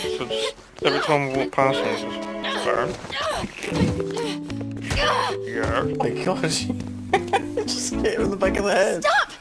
So just every time we walk past him, just burn. Yeah. Oh my gosh. just hit him in the back of the head. Stop!